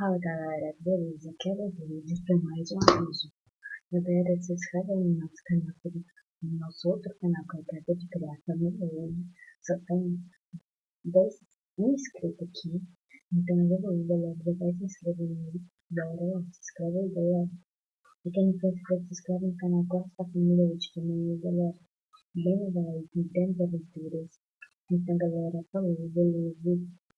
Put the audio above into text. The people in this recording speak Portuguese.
Fala galera, beleza? Aqui é o vídeo para mais um aviso. Galera, se inscreve no nosso canal, tá no nosso outro canal que é eu acabei de criar, também. hoje. Só tem dois inscritos aqui. Então eu vou, galera, já vai se inscrever nele. Bora lá, se inscreve aí, galera. E quem não for inscrito, se inscreve no canal Gosta da Família hoje também, galera. Bem legal, tem grandes aventuras. Então galera, falou, beleza?